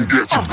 and get some.